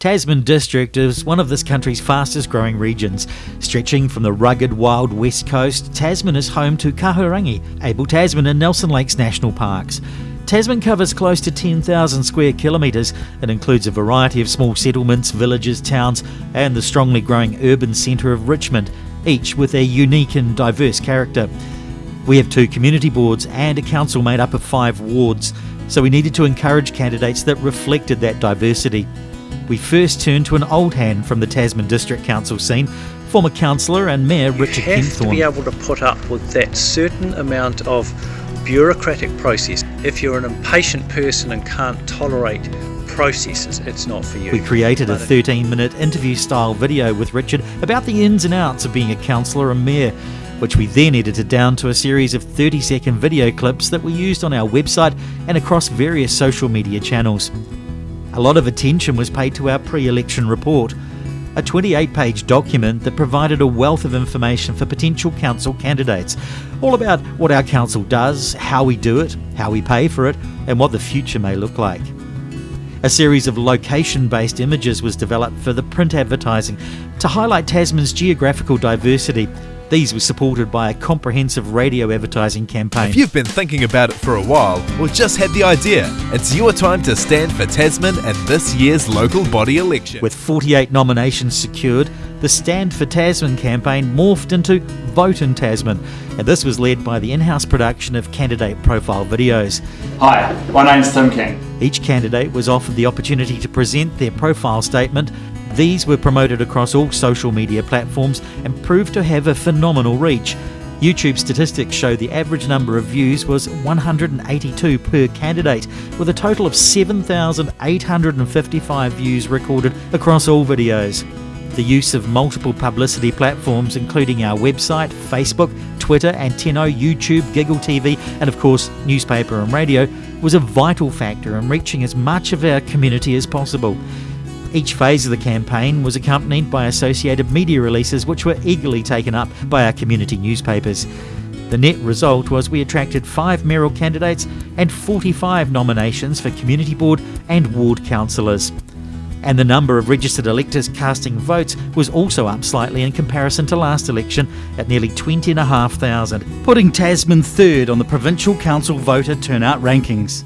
Tasman District is one of this country's fastest growing regions. Stretching from the rugged wild west coast, Tasman is home to Kahurangi, Abel Tasman and Nelson Lakes National Parks. Tasman covers close to 10,000 square kilometres and includes a variety of small settlements, villages, towns, and the strongly growing urban centre of Richmond, each with a unique and diverse character. We have two community boards and a council made up of five wards, so we needed to encourage candidates that reflected that diversity we first turn to an old hand from the Tasman District Council scene, former councillor and Mayor Richard you have to be able to put up with that certain amount of bureaucratic process. If you're an impatient person and can't tolerate processes, it's not for you. We created a 13 minute interview style video with Richard about the ins and outs of being a councillor and mayor, which we then edited down to a series of 30 second video clips that we used on our website and across various social media channels. A lot of attention was paid to our pre election report, a 28 page document that provided a wealth of information for potential council candidates, all about what our council does, how we do it, how we pay for it, and what the future may look like. A series of location based images was developed for the print advertising to highlight Tasman's geographical diversity these were supported by a comprehensive radio advertising campaign. If you've been thinking about it for a while or just had the idea, it's your time to stand for Tasman at this year's local body election. With 48 nominations secured, the Stand for Tasman campaign morphed into Vote in Tasman, and this was led by the in house production of candidate profile videos. Hi, my name's Tim King. Each candidate was offered the opportunity to present their profile statement these were promoted across all social media platforms and proved to have a phenomenal reach. YouTube statistics show the average number of views was 182 per candidate, with a total of 7,855 views recorded across all videos. The use of multiple publicity platforms, including our website, Facebook, Twitter, Antenno, YouTube, Giggle TV, and of course, newspaper and radio, was a vital factor in reaching as much of our community as possible. Each phase of the campaign was accompanied by associated media releases, which were eagerly taken up by our community newspapers. The net result was we attracted five mayoral candidates and 45 nominations for community board and ward councillors. And the number of registered electors casting votes was also up slightly in comparison to last election at nearly 20,500, putting Tasman third on the provincial council voter turnout rankings.